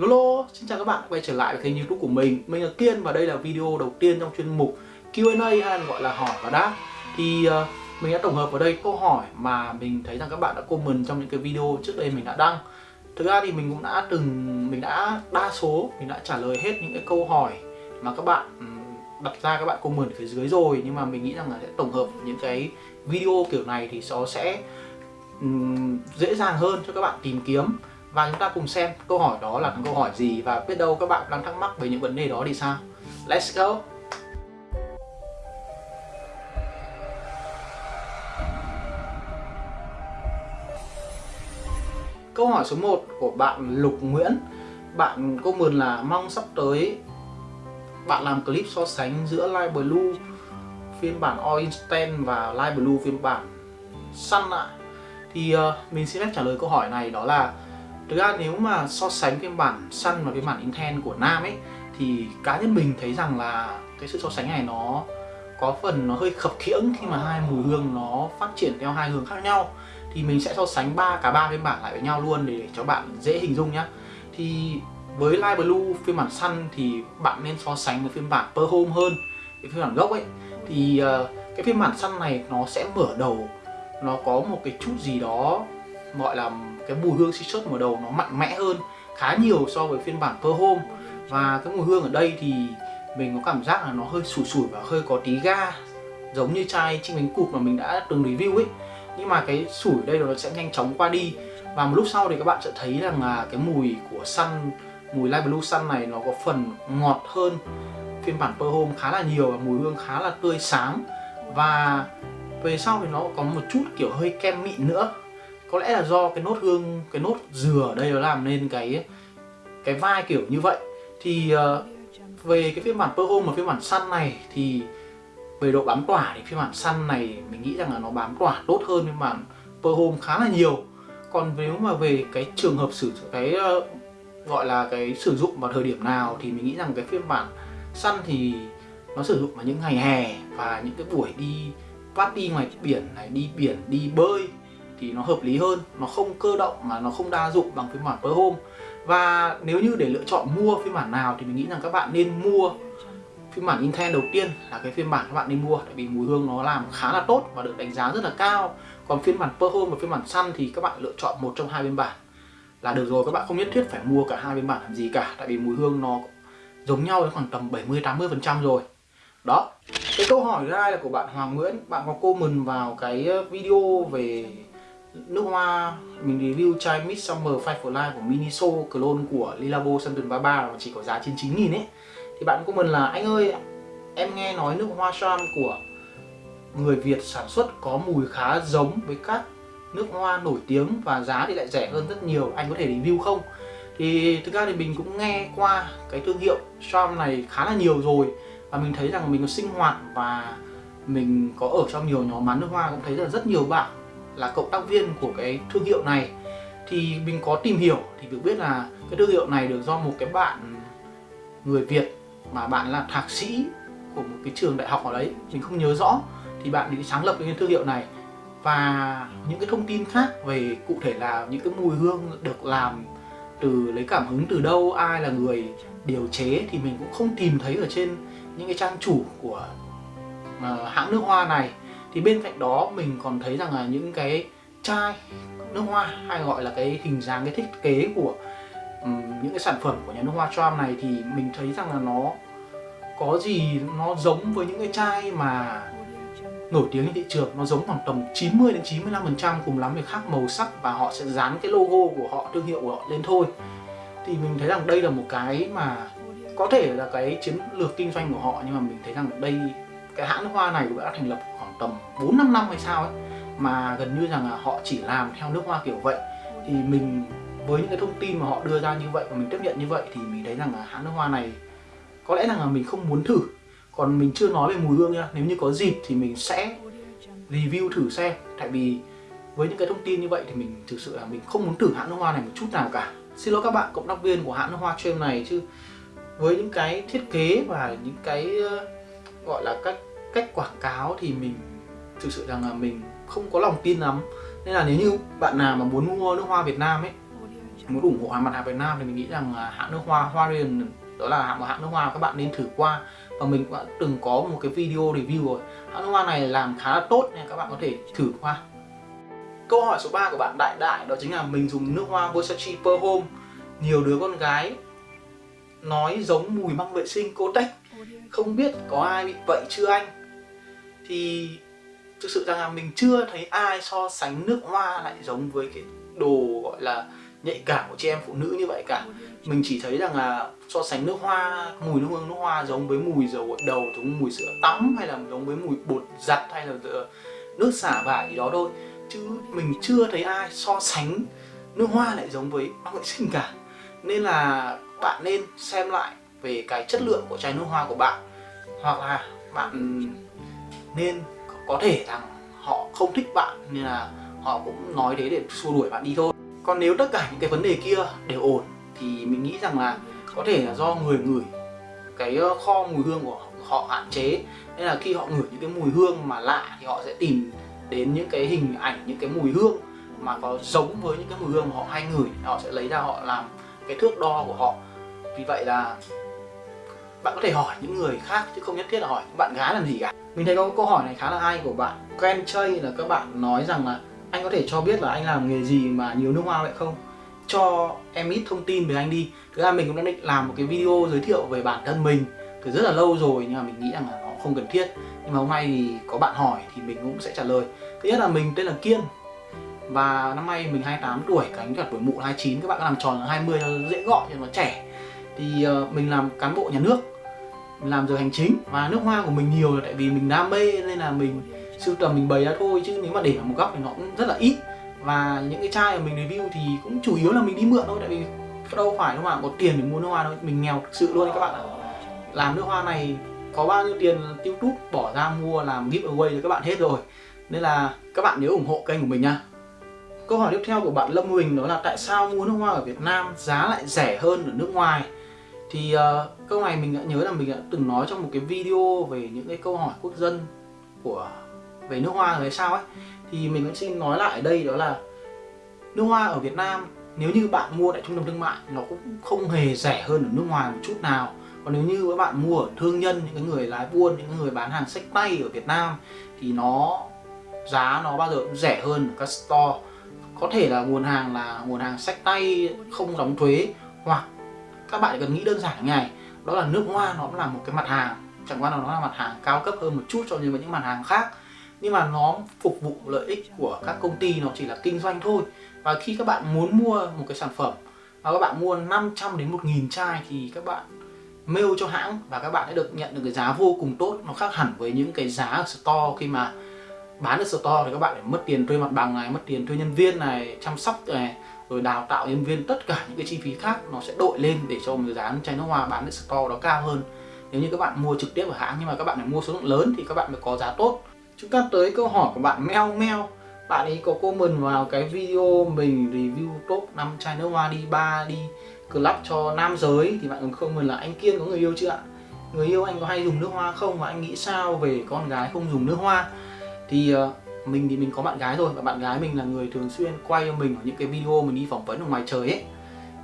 Hello, xin chào các bạn quay trở lại với kênh youtube của mình. Mình là Kiên và đây là video đầu tiên trong chuyên mục Q&A hay gọi là hỏi và đáp. Thì uh, mình đã tổng hợp vào đây câu hỏi mà mình thấy rằng các bạn đã comment trong những cái video trước đây mình đã đăng. Thực ra thì mình cũng đã từng, mình đã đa số, mình đã trả lời hết những cái câu hỏi mà các bạn đặt ra các bạn comment ở phía dưới rồi. Nhưng mà mình nghĩ rằng là sẽ tổng hợp những cái video kiểu này thì nó sẽ um, dễ dàng hơn cho các bạn tìm kiếm và chúng ta cùng xem câu hỏi đó là câu hỏi gì và biết đâu các bạn đang thắc mắc về những vấn đề đó thì sao? Let's go. Câu hỏi số 1 của bạn Lục Nguyễn. Bạn comment là mong sắp tới bạn làm clip so sánh giữa Live Blue phiên bản All Instant và Live Blue phiên bản Sun ạ? Thì uh, mình xin phép trả lời câu hỏi này đó là Thực ra nếu mà so sánh phiên bản Sun và phiên bản Inten của Nam ấy thì cá nhân mình thấy rằng là cái sự so sánh này nó có phần nó hơi khập khiễng khi mà hai mùi hương nó phát triển theo hai hướng khác nhau. Thì mình sẽ so sánh ba cả ba phiên bản lại với nhau luôn để cho bạn dễ hình dung nhá. Thì với Light Blue phiên bản Sun thì bạn nên so sánh với phiên bản Per Home hơn cái phiên bản gốc ấy. Thì uh, cái phiên bản Sun này nó sẽ mở đầu nó có một cái chút gì đó gọi là cái mùi hương citrus mở đầu nó mạnh mẽ hơn, khá nhiều so với phiên bản Per Home. Và cái mùi hương ở đây thì mình có cảm giác là nó hơi sủi sủi và hơi có tí ga, giống như chai chinh bánh cụt mà mình đã từng review ấy. Nhưng mà cái sủi ở đây nó sẽ nhanh chóng qua đi. Và một lúc sau thì các bạn sẽ thấy rằng là cái mùi của Sun, mùi Light Blue Sun này nó có phần ngọt hơn. Phiên bản Per Home khá là nhiều và mùi hương khá là tươi sáng. Và về sau thì nó có một chút kiểu hơi kem mịn nữa có lẽ là do cái nốt hương cái nốt dừa ở đây nó làm nên cái cái vai kiểu như vậy. Thì uh, về cái phiên bản Per Home và phiên bản Sun này thì về độ bám tỏa thì phiên bản Sun này mình nghĩ rằng là nó bám tỏa tốt hơn phiên bản Per Home khá là nhiều. Còn nếu mà về cái trường hợp sử cái uh, gọi là cái sử dụng vào thời điểm nào thì mình nghĩ rằng cái phiên bản Sun thì nó sử dụng vào những ngày hè và những cái buổi đi party ngoài biển này đi biển đi bơi thì nó hợp lý hơn, nó không cơ động mà nó không đa dụng bằng phiên bản Per Home. Và nếu như để lựa chọn mua phiên bản nào thì mình nghĩ rằng các bạn nên mua phiên bản Intel đầu tiên là cái phiên bản các bạn nên mua, tại vì mùi hương nó làm khá là tốt và được đánh giá rất là cao. Còn phiên bản Per Home và phiên bản Sun thì các bạn lựa chọn một trong hai phiên bản là được rồi, các bạn không nhất thiết phải mua cả hai phiên bản làm gì cả, tại vì mùi hương nó giống nhau đến khoảng tầm 70 80 phần trăm rồi. Đó, cái câu hỏi thứ hai là của bạn Hoàng Nguyễn. Bạn có comment vào cái ờ, video về nước hoa. Mình review chai Midsummer Fight for Life của Miniso, clone của Lilabo Santon 33 mà chỉ có giá trên 9 nghìn ấy. Thì bạn comment là, anh ơi, em nghe nói nước hoa Charm của người Việt sản xuất có mùi khá giống với các nước hoa nổi tiếng và giá thì lại rẻ hơn rất nhiều. Anh có thể review không? Thì thực ra thì mình cũng nghe qua cái thương hiệu Charm này khá là nhiều rồi và mình thấy rằng mình có sinh hoạt và mình có ở trong nhiều nhóm bán nước hoa, cũng thấy là rất nhiều bạn là cộng tác viên của cái thương hiệu này thì mình có tìm hiểu thì được biết là cái thương hiệu này được do một cái bạn người Việt mà bạn là thạc sĩ của một cái trường đại học ở đấy mình không nhớ rõ thì bạn đi sáng lập cái thương hiệu này. Và những cái thông tin khác về cụ thể là những cái mùi hương được làm từ lấy cảm hứng từ đâu ai là người điều chế thì mình cũng không tìm thấy ở trên những cái trang chủ của uh, hãng nước hoa này thì bên cạnh đó mình còn thấy rằng là những cái chai nước hoa hay gọi là cái hình dáng cái thiết kế của um, những cái sản phẩm của nhà nước hoa Charm này thì mình thấy rằng là nó có gì nó giống với những cái chai mà nổi tiếng trên thị trường. Nó giống khoảng tầm 90 đến 95 phần trăm cùng lắm thì khác màu sắc và họ sẽ dán cái logo của họ thương hiệu của họ lên thôi. Thì mình thấy rằng đây là một cái mà có thể là cái chiến lược kinh doanh của họ nhưng mà mình thấy rằng đây cái hãng nước hoa này cũng đã thành lập khoảng tầm 4 5 năm hay sao ấy, mà gần như rằng là họ chỉ làm theo nước hoa kiểu vậy. Thì mình với những cái thông tin mà họ đưa ra như vậy và mình tiếp nhận như vậy thì mình thấy rằng là hãng nước hoa này có lẽ rằng là mình không muốn thử. Còn mình chưa nói về mùi hương nha, nếu như có dịp thì mình sẽ review thử xem. Tại vì với những cái thông tin như vậy thì mình thực sự là mình không muốn thử hãng nước hoa này một chút nào cả. Xin lỗi các bạn, cộng tác viên của hãng nước hoa Trem này chứ. Với những cái thiết kế và những cái ờ, gọi là cách cách quảng cáo thì mình thực sự rằng là mình không có lòng tin lắm. Nên là nếu như bạn nào mà muốn mua nước hoa Việt Nam ấy, muốn ủng hộ hàng mặt hàng Việt Nam thì mình nghĩ rằng là hãng nước hoa Hoa Riền đó là hãng một hãng nước hoa các bạn nên thử qua. Và mình cũng đã từng có một cái video review rồi. Hãng nước hoa này làm khá là tốt nên các bạn có thể thử qua. Câu hỏi số 3 của bạn Đại Đại đó chính là mình dùng nước hoa Versace Per Home. Nhiều đứa con gái nói giống mùi măng vệ sinh Kotex. Không biết có ai bị vậy chưa anh? Thì thực sự rằng là mình chưa thấy ai so sánh nước hoa lại giống với cái đồ gọi là nhạy cảm của chị em phụ nữ như vậy cả. Mình chỉ thấy rằng là so sánh nước hoa mùi nước hương nước hoa giống với mùi dầu gội đầu giống mùi sữa tắm hay là giống với mùi bột giặt hay là nước xả vải gì đó thôi. Chứ mình chưa thấy ai so sánh nước hoa lại giống với băng vệ sinh cả. Nên là bạn nên xem lại về cái chất lượng của chai nước hoa của bạn. Hoặc là bạn nên có thể rằng họ không thích bạn, nên là họ cũng nói thế để xua đuổi bạn đi thôi. Còn nếu tất cả những cái vấn đề kia đều ổn, thì mình nghĩ rằng là có thể là do người ngửi cái ờ, kho mùi hương của họ hạn chế. Nên là khi họ ngửi những cái mùi hương mà lạ thì họ sẽ tìm đến những cái hình ảnh, những cái mùi hương mà có giống với những cái mùi hương mà họ hay ngửi, họ sẽ lấy ra họ làm cái thước đo của họ. Vì vậy là bạn có thể hỏi những người khác chứ không nhất thiết là hỏi những bạn gái làm gì cả mình thấy có câu hỏi này khá là hay của bạn. Quen chơi là các bạn nói rằng là anh có thể cho biết là anh làm nghề gì mà nhiều nước hoa vậy không? Cho em ít thông tin về anh đi. Thực ra mình cũng đã định làm một cái video giới thiệu về bản thân mình từ rất là lâu rồi, nhưng mà mình nghĩ rằng là nó không cần thiết. Nhưng mà hôm nay thì có bạn hỏi thì mình cũng sẽ trả lời. Thứ nhất là mình tên là Kiên và năm nay mình 28 tuổi cánh cả tuổi mụ 29 các bạn làm tròn là 20 dễ gọi cho nó trẻ. Thì ờ, mình làm cán bộ nhà nước làm giờ hành chính. Và nước hoa của mình nhiều là tại vì mình đam mê nên là mình sưu tầm, mình bày ra thôi. Chứ nếu mà để ở một góc thì nó cũng rất là ít. Và những cái chai mà mình review thì cũng chủ yếu là mình đi mượn thôi. Tại vì đâu phải đâu mà có tiền để mua nước hoa đâu. Mình nghèo thực sự luôn các bạn ạ. Làm nước hoa này có bao nhiêu tiền youtube bỏ ra mua làm giveaway cho các bạn hết rồi. Nên là các bạn nhớ ủng hộ kênh của mình nha. Câu hỏi tiếp theo của bạn Lâm Huỳnh đó là tại sao mua nước hoa ở Việt Nam giá lại rẻ hơn ở nước ngoài? Thì uh, câu này mình đã nhớ là mình đã từng nói trong một cái video về những cái câu hỏi quốc dân của về nước hoa rồi sao ấy. Thì mình vẫn xin nói lại ở đây đó là nước hoa ở Việt Nam nếu như bạn mua tại trung tâm thương mại nó cũng không hề rẻ hơn ở nước ngoài một chút nào. Còn nếu như các bạn mua ở thương nhân những cái người lái buôn những người bán hàng sách tay ở Việt Nam thì nó giá nó bao giờ cũng rẻ hơn ở các store. Có thể là nguồn hàng là nguồn hàng sách tay không đóng thuế hoặc các bạn cần nghĩ đơn giản như này. Đó là nước hoa nó cũng là một cái mặt hàng. Chẳng qua là nó là mặt hàng cao cấp hơn một chút so với những mặt hàng khác. Nhưng mà nó phục vụ lợi ích của các công ty, nó chỉ là kinh doanh thôi. Và khi các bạn muốn mua một cái sản phẩm và các bạn mua 500 đến 1.000 chai thì các bạn mail cho hãng và các bạn sẽ được nhận được cái giá vô cùng tốt. Nó khác hẳn với những cái giá ở store khi mà bán ở store thì các bạn phải mất tiền thuê mặt bằng này, mất tiền thuê nhân viên này, chăm sóc này rồi đào tạo nhân viên tất cả những cái chi phí khác nó sẽ đội lên để cho một giá chai nước hoa bán ở store đó cao hơn. Nếu như các bạn mua trực tiếp ở hãng nhưng mà các bạn phải mua số lượng lớn thì các bạn mới có giá tốt. Chúng ta tới câu hỏi của bạn Meo Meo bạn ấy có comment vào cái video mình review top 5 chai nước hoa đi ba đi club cho nam giới. Thì bạn còn comment là anh Kiên có người yêu chưa ạ? Người yêu anh có hay dùng nước hoa không? Và anh nghĩ sao về con gái không dùng nước hoa? Thì uh, mình thì mình có bạn gái rồi và bạn gái mình là người thường xuyên quay cho mình ở những cái video mình đi phỏng vấn ở ngoài trời ấy.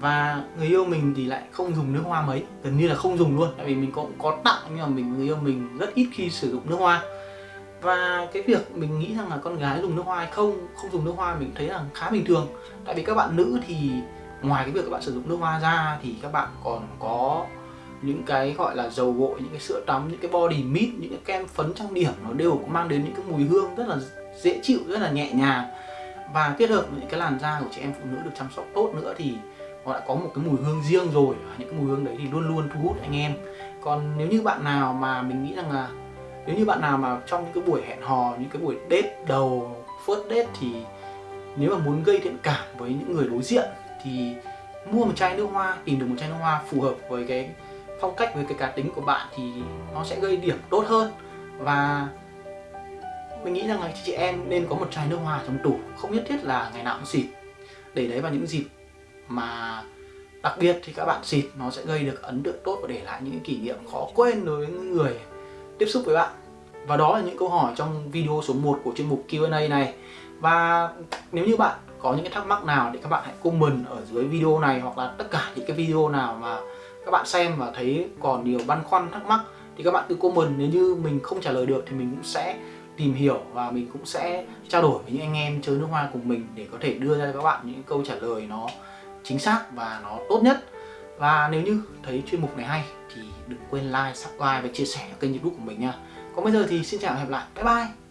Và người yêu mình thì lại không dùng nước hoa mấy, gần như là không dùng luôn. Tại vì mình cũng có tặng nhưng mà mình, người yêu mình rất ít khi sử dụng nước hoa. Và cái việc mình nghĩ rằng là con gái dùng nước hoa hay không không dùng nước hoa mình thấy là khá bình thường. Tại vì các bạn nữ thì ngoài cái việc các bạn sử dụng nước hoa ra thì các bạn còn có những cái gọi là dầu gội, những cái sữa tắm, những cái body mist những cái kem phấn trang điểm nó đều mang đến những cái mùi hương rất là dễ chịu, rất là nhẹ nhàng. Và kết hợp với những cái làn da của chị em phụ nữ được chăm sóc tốt nữa thì họ đã có một cái mùi hương riêng rồi. Những cái mùi hương đấy thì luôn luôn thu hút anh em. Còn nếu như bạn nào mà mình nghĩ rằng là, nếu như bạn nào mà trong những cái buổi hẹn hò, những cái buổi date đầu, first date thì nếu mà muốn gây thiện cảm với những người đối diện thì mua một chai nước hoa, tìm được một chai nước hoa phù hợp với cái phong cách, với cái cá tính của bạn thì nó sẽ gây điểm tốt hơn. Và mình nghĩ rằng là chị em nên có một chai nước hoa trong tủ, không nhất thiết là ngày nào cũng xịt. Để đấy vào những dịp mà đặc biệt thì các bạn xịt, nó sẽ gây được ấn tượng tốt và để lại những kỷ niệm khó quên đối với người tiếp xúc với bạn. Và đó là những câu hỏi trong video số 1 của chuyên mục Q&A này. Và nếu như bạn có những cái thắc mắc nào thì các bạn hãy comment ở dưới video này hoặc là tất cả những cái video nào mà các bạn xem và thấy còn nhiều băn khoăn, thắc mắc thì các bạn cứ comment. Nếu như mình không trả lời được thì mình cũng sẽ tìm hiểu và mình cũng sẽ trao đổi với những anh em chơi nước hoa cùng mình để có thể đưa ra cho các bạn những câu trả lời nó chính xác và nó tốt nhất. Và nếu như thấy chuyên mục này hay thì đừng quên like, subscribe và chia sẻ kênh youtube của mình nha. Còn bây giờ thì xin chào và hẹn gặp lại. Bye bye!